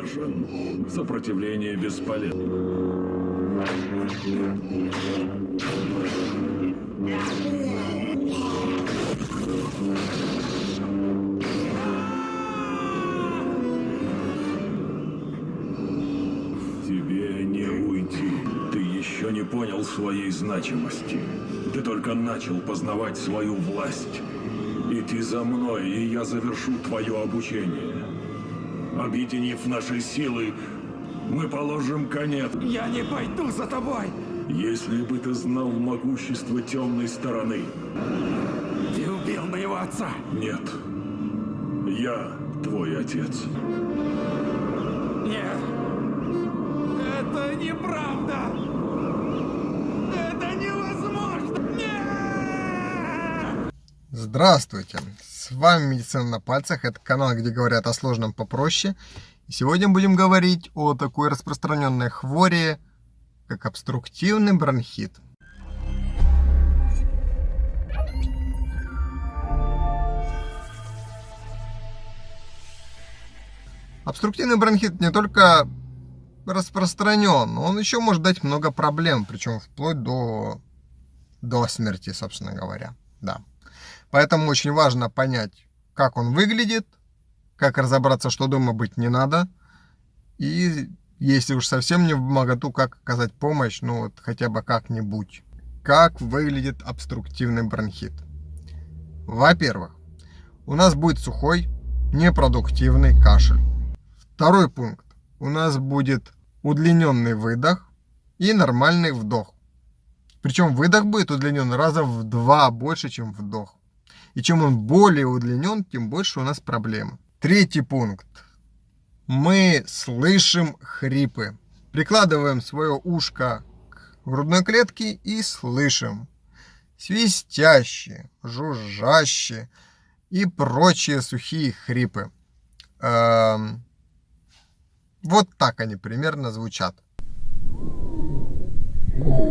повержен. Сопротивление бесполезно. Тебе не уйти. Ты еще не понял своей значимости. Ты только начал познавать свою власть. Иди за мной, и я завершу твое обучение. Объединив наши силы, мы положим конец. Я не пойду за тобой! Если бы ты знал могущество темной стороны. Ты убил моего отца! Нет. Я твой отец. Нет! Это неправда! Это невозможно! Нет! Здравствуйте! С вами Медицина на пальцах. Это канал, где говорят о сложном попроще. И сегодня будем говорить о такой распространенной хвори, как обструктивный бронхит. Обструктивный бронхит не только распространен, он еще может дать много проблем, причем вплоть до, до смерти, собственно говоря. Да. Поэтому очень важно понять, как он выглядит, как разобраться, что дома быть не надо, и если уж совсем не в моготу, как оказать помощь, ну вот хотя бы как-нибудь. Как выглядит обструктивный бронхит? Во-первых, у нас будет сухой, непродуктивный кашель. Второй пункт. У нас будет удлиненный выдох и нормальный вдох. Причем выдох будет удлинен раза в два больше, чем вдох. И чем он более удлинен, тем больше у нас проблемы. Третий пункт. Мы слышим хрипы. Прикладываем свое ушко к грудной клетке и слышим свистящие, жужжащие и прочие сухие хрипы. Эм, вот так они примерно звучат. Угу.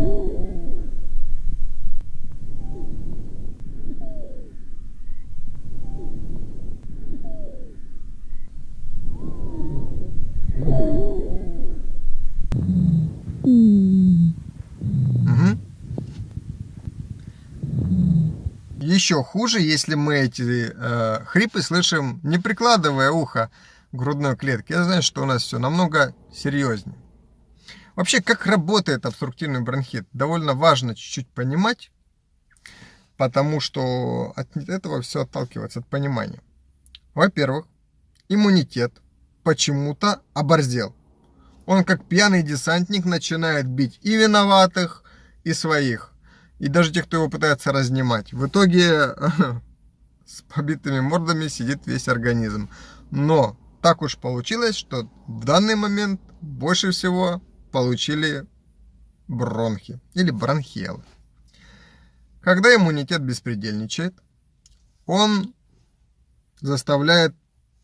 Еще хуже, если мы эти э, хрипы слышим, не прикладывая ухо к грудной клетке. Я знаю, что у нас все намного серьезнее. Вообще, как работает обструктивный бронхит, довольно важно чуть-чуть понимать, потому что от этого все отталкивается от понимания. Во-первых, иммунитет почему-то оборзел. Он как пьяный десантник начинает бить и виноватых, и своих. И даже тех, кто его пытается разнимать. В итоге с побитыми мордами сидит весь организм. Но так уж получилось, что в данный момент больше всего получили бронхи или бронхиалы. Когда иммунитет беспредельничает, он заставляет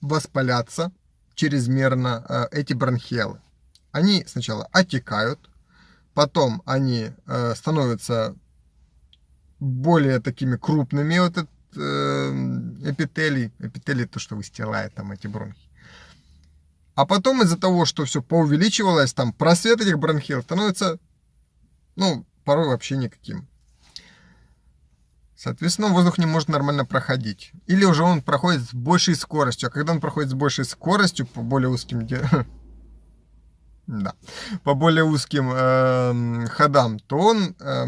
воспаляться чрезмерно э, эти бронхиалы. Они сначала отекают, потом они э, становятся более такими крупными, вот этот э, эпителий, эпителий то, что выстилает там эти бронхи. А потом из-за того, что все поувеличивалось, там просвет этих бронхил становится, ну, порой вообще никаким. Соответственно, воздух не может нормально проходить. Или уже он проходит с большей скоростью. А когда он проходит с большей скоростью, по более узким да, по более узким э, ходам, то он э,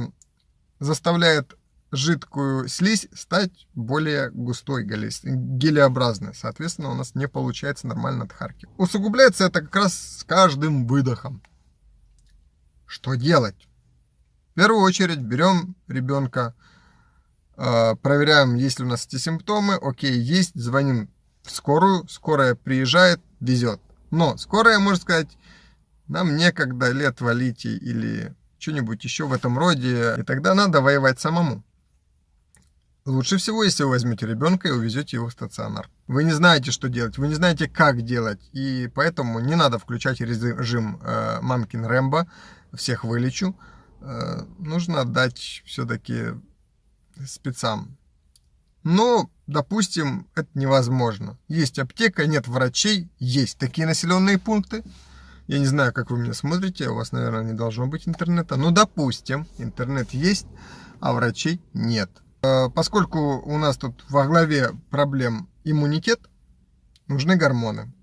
заставляет жидкую слизь стать более густой, гелеобразной. Соответственно, у нас не получается нормально отхаркивать. Усугубляется это как раз с каждым выдохом. Что делать? В первую очередь берем ребенка, э, проверяем, есть ли у нас эти симптомы. Окей, есть, звоним в скорую, скорая приезжает, везет. Но скорая может сказать, нам некогда лет валите или что-нибудь еще в этом роде, и тогда надо воевать самому. Лучше всего, если вы возьмете ребенка и увезете его в стационар. Вы не знаете, что делать, вы не знаете, как делать, и поэтому не надо включать режим э, мамкин Рэмбо, всех вылечу. Э, нужно отдать все-таки спецам. Но, допустим, это невозможно. Есть аптека, нет врачей, есть такие населенные пункты. Я не знаю, как вы меня смотрите, у вас, наверное, не должно быть интернета. Но, допустим, интернет есть, а врачей нет. Э, поскольку у нас тут во главе проблем иммунитет, нужны гормоны.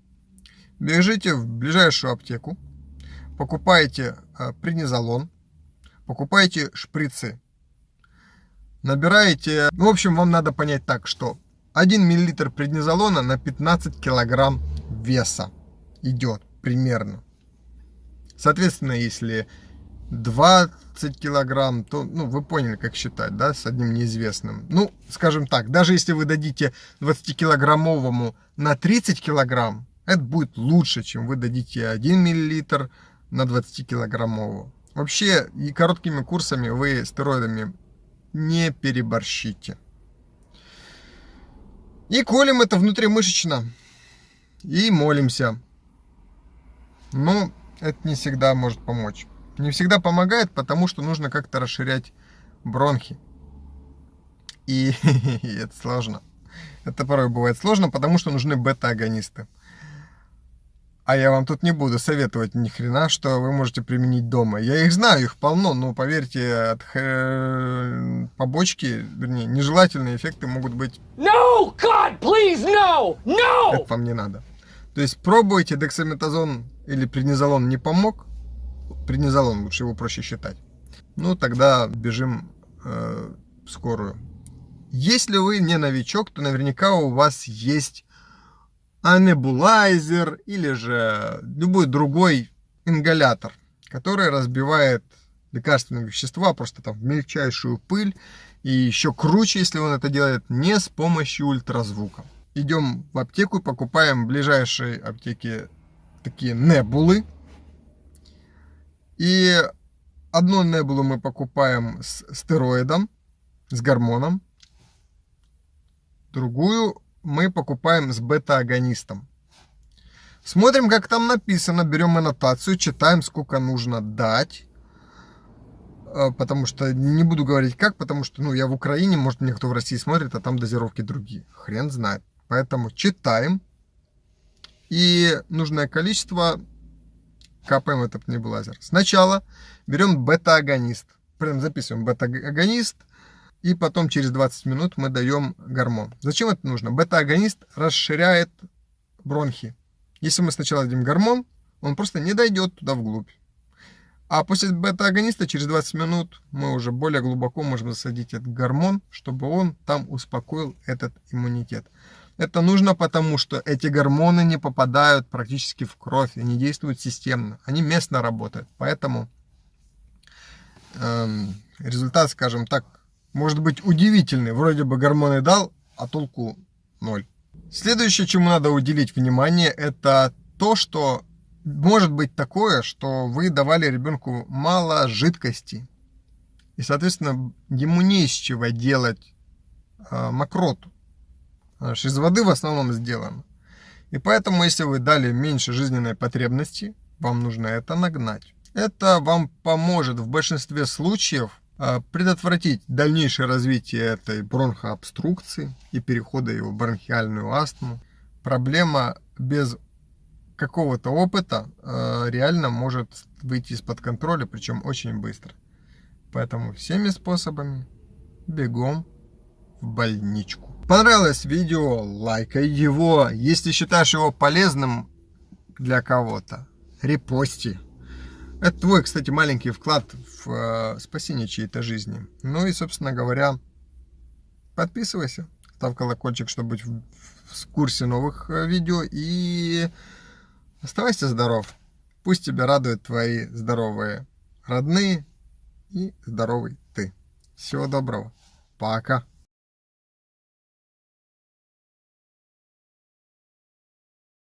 Бежите в ближайшую аптеку, покупаете э, преднизолон, покупаете шприцы, набираете... Ну, в общем, вам надо понять так, что 1 мл преднизолона на 15 килограмм веса идет примерно. Соответственно, если 20 килограмм, то, ну, вы поняли, как считать, да, с одним неизвестным. Ну, скажем так, даже если вы дадите 20-килограммовому на 30 килограмм, это будет лучше, чем вы дадите 1 миллилитр на 20-килограммового. Вообще, и короткими курсами вы стероидами не переборщите. И колем это внутримышечно. И молимся. Но это не всегда может помочь. Не всегда помогает, потому что нужно как-то расширять бронхи. И это сложно. Это порой бывает сложно, потому что нужны бета-агонисты. А я вам тут не буду советовать ни хрена, что вы можете применить дома. Я их знаю, их полно, но поверьте, от х... побочки, вернее, нежелательные эффекты могут быть... No, God, please, no, no! Это вам не надо. То есть пробуйте дексаметазон или преднизолон не помог, преднизолон лучше его проще считать. Ну, тогда бежим э, в скорую. Если вы не новичок, то наверняка у вас есть анебулайзер или же любой другой ингалятор, который разбивает лекарственные вещества просто там в мельчайшую пыль. И еще круче, если он это делает не с помощью ультразвука. Идем в аптеку, покупаем в ближайшей аптеке такие небулы. И одну небулу мы покупаем с стероидом, с гормоном. Другую мы покупаем с бета-агонистом. Смотрим, как там написано, берем аннотацию, читаем, сколько нужно дать. А, потому что не буду говорить как, потому что ну, я в Украине, может мне кто в России смотрит, а там дозировки другие. Хрен знает. Поэтому читаем. И нужное количество капаем этот небулайзер. Сначала берем бета-агонист. Прям записываем бета-агонист – и потом через 20 минут мы даем гормон. Зачем это нужно? Бета-агонист расширяет бронхи. Если мы сначала дадим гормон, он просто не дойдет туда вглубь. А после бета-агониста через 20 минут мы уже более глубоко можем засадить этот гормон, чтобы он там успокоил этот иммунитет. Это нужно потому, что эти гормоны не попадают практически в кровь, они действуют системно, они местно работают. Поэтому эм, результат, скажем так, может быть удивительный. Вроде бы гормоны дал, а толку ноль. Следующее, чему надо уделить внимание, это то, что может быть такое, что вы давали ребенку мало жидкости. И, соответственно, ему не из чего делать э, мокроту. Из воды в основном сделана. И поэтому, если вы дали меньше жизненной потребности, вам нужно это нагнать. Это вам поможет в большинстве случаев а, предотвратить дальнейшее развитие этой бронхообструкции и перехода его в бронхиальную астму. Проблема без какого-то опыта а, реально может выйти из-под контроля, причем очень быстро. Поэтому всеми способами бегом в больничку. Понравилось видео, лайкай его. Если считаешь его полезным для кого-то, репости. Это твой, кстати, маленький вклад в э, спасение чьей-то жизни. Ну и, собственно говоря, подписывайся, ставь колокольчик, чтобы быть в, в курсе новых э, видео. И оставайся здоров. Пусть тебя радуют твои здоровые родные и здоровый ты. Всего доброго. Пока.